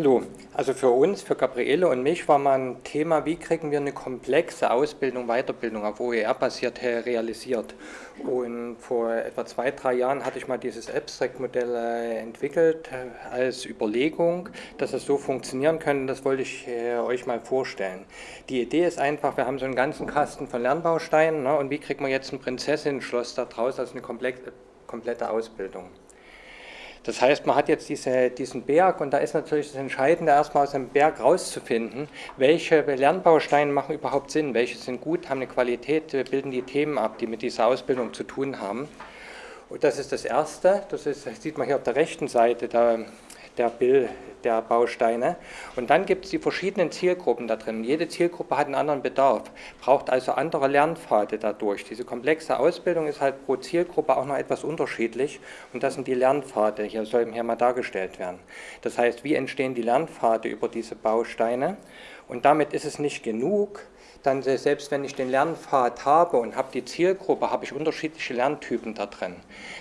Hallo, also für uns, für Gabriele und mich war mal ein Thema, wie kriegen wir eine komplexe Ausbildung, Weiterbildung auf OER-basiert realisiert. Und vor etwa zwei, drei Jahren hatte ich mal dieses Abstract-Modell äh, entwickelt als Überlegung, dass es so funktionieren könnte. Das wollte ich äh, euch mal vorstellen. Die Idee ist einfach, wir haben so einen ganzen Kasten von Lernbausteinen ne, und wie kriegen wir jetzt ein Prinzessinnen-Schloss daraus als eine komplette Ausbildung. Das heißt, man hat jetzt diese, diesen Berg und da ist natürlich das Entscheidende, erstmal aus dem Berg rauszufinden, welche Lernbausteine machen überhaupt Sinn, welche sind gut, haben eine Qualität, bilden die Themen ab, die mit dieser Ausbildung zu tun haben. Und das ist das Erste, das, ist, das sieht man hier auf der rechten Seite, da der, Bild, der Bausteine. Und dann gibt es die verschiedenen Zielgruppen da drin. Jede Zielgruppe hat einen anderen Bedarf, braucht also andere Lernpfade dadurch. Diese komplexe Ausbildung ist halt pro Zielgruppe auch noch etwas unterschiedlich und das sind die Lernpfade, hier sollen hier mal dargestellt werden. Das heißt, wie entstehen die Lernpfade über diese Bausteine? Und damit ist es nicht genug, dann selbst wenn ich den Lernpfad habe und habe die Zielgruppe, habe ich unterschiedliche Lerntypen da drin.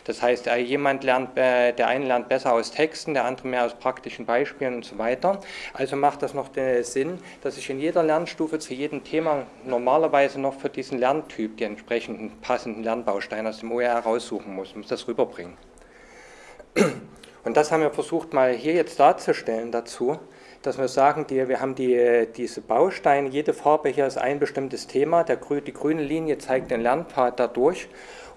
Das heißt, äh, jemand lernt, äh, der eine lernt besser aus Texten, der andere mehr aus praktischen Beispielen und so weiter. Also macht das noch den Sinn, dass ich in jeder Lernstufe zu jedem Thema normalerweise noch für diesen Lerntyp die entsprechenden passenden Lernbausteine aus dem OER raussuchen muss, muss das rüberbringen. Und das haben wir versucht mal hier jetzt darzustellen dazu dass wir sagen, die, wir haben die, diese Bausteine, jede Farbe hier ist ein bestimmtes Thema, der, die grüne Linie zeigt den Lernpfad dadurch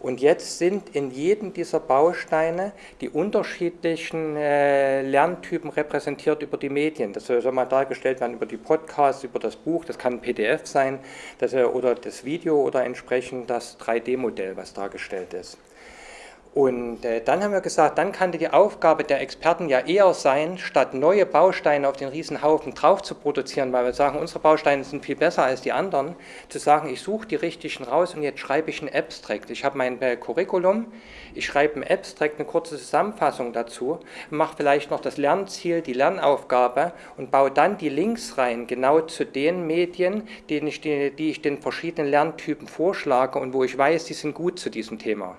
und jetzt sind in jedem dieser Bausteine die unterschiedlichen äh, Lerntypen repräsentiert über die Medien. Das soll mal dargestellt werden über die Podcasts, über das Buch, das kann ein PDF sein das, oder das Video oder entsprechend das 3D-Modell, was dargestellt ist. Und äh, dann haben wir gesagt, dann kann die Aufgabe der Experten ja eher sein, statt neue Bausteine auf den Riesenhaufen drauf zu produzieren, weil wir sagen, unsere Bausteine sind viel besser als die anderen, zu sagen, ich suche die richtigen raus und jetzt schreibe ich ein Abstract. Ich habe mein äh, Curriculum, ich schreibe ein Abstract, eine kurze Zusammenfassung dazu, mache vielleicht noch das Lernziel, die Lernaufgabe und baue dann die Links rein, genau zu den Medien, die ich, die, die ich den verschiedenen Lerntypen vorschlage und wo ich weiß, die sind gut zu diesem Thema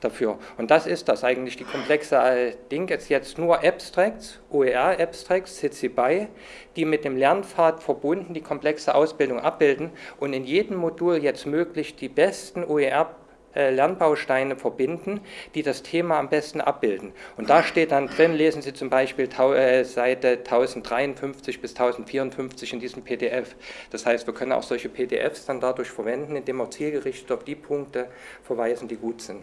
dafür. Und das ist das eigentlich, die komplexe Ding ist jetzt nur Abstracts, OER-Abstracts, CC BY, die mit dem Lernpfad verbunden die komplexe Ausbildung abbilden und in jedem Modul jetzt möglich die besten OER äh, Lernbausteine verbinden, die das Thema am besten abbilden. Und da steht dann drin, lesen Sie zum Beispiel äh, Seite 1053 bis 1054 in diesem PDF. Das heißt, wir können auch solche PDFs dann dadurch verwenden, indem wir zielgerichtet auf die Punkte verweisen, die gut sind.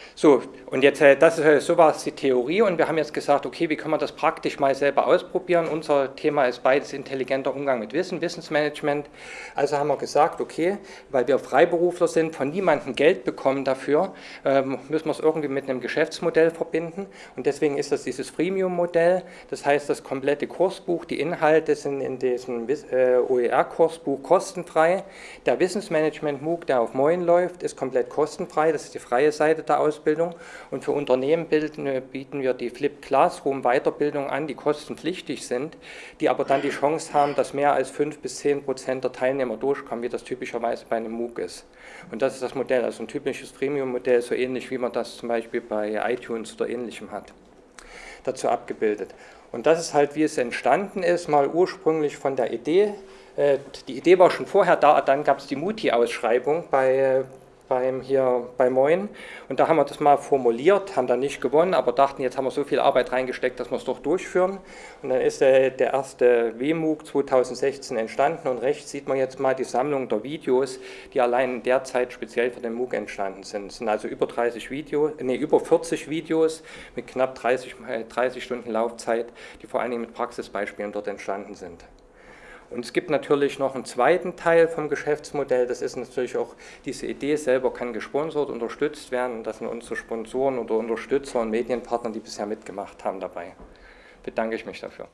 So, und jetzt, äh, das ist, äh, so war es die Theorie und wir haben jetzt gesagt, okay, wie können wir das praktisch mal selber ausprobieren? Unser Thema ist beides intelligenter Umgang mit Wissen, Wissensmanagement. Also haben wir gesagt, okay, weil wir Freiberufler sind, von niemandem Geld bekommen dafür, ähm, müssen wir es irgendwie mit einem Geschäftsmodell verbinden und deswegen ist das dieses Freemium-Modell, das heißt, das komplette Kursbuch, die Inhalte sind in diesem äh, OER-Kursbuch kostenfrei. Der Wissensmanagement-MOOC, der auf Moin läuft, ist komplett kostenfrei, das ist die freie Seite der Ausbildung. Weiterbildung. Und für Unternehmen äh, bieten wir die Flip Classroom Weiterbildung an, die kostenpflichtig sind, die aber dann die Chance haben, dass mehr als 5 bis 10 Prozent der Teilnehmer durchkommen, wie das typischerweise bei einem MOOC ist. Und das ist das Modell, also ein typisches Premium-Modell, so ähnlich wie man das zum Beispiel bei iTunes oder ähnlichem hat, dazu abgebildet. Und das ist halt, wie es entstanden ist, mal ursprünglich von der Idee, äh, die Idee war schon vorher da, dann gab es die Muti-Ausschreibung bei, äh, beim, hier bei Moin und da haben wir das mal formuliert, haben dann nicht gewonnen, aber dachten, jetzt haben wir so viel Arbeit reingesteckt, dass wir es doch durchführen und dann ist äh, der erste WMOOC 2016 entstanden und rechts sieht man jetzt mal die Sammlung der Videos, die allein derzeit speziell für den MOOC entstanden sind. Es sind also über 30 Videos, nee, über 40 Videos mit knapp 30, 30 äh, Stunden Laufzeit, die vor allen Dingen mit Praxisbeispielen dort entstanden sind. Und es gibt natürlich noch einen zweiten Teil vom Geschäftsmodell, das ist natürlich auch, diese Idee selber kann gesponsert, unterstützt werden und das sind unsere Sponsoren oder Unterstützer und Medienpartner, die bisher mitgemacht haben dabei. Bedanke ich mich dafür.